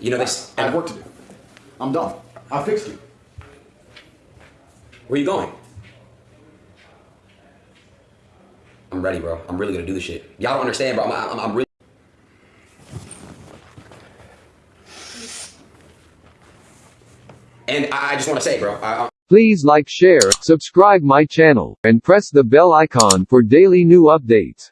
You know this. I have work to do. I'm done. I fixed you. Where you going? I'm ready, bro. I'm really gonna do this shit. Y'all don't understand, bro. I'm, I'm, I'm really. And I, I just want to say, bro. I, Please like share, subscribe my channel, and press the bell icon for daily new updates.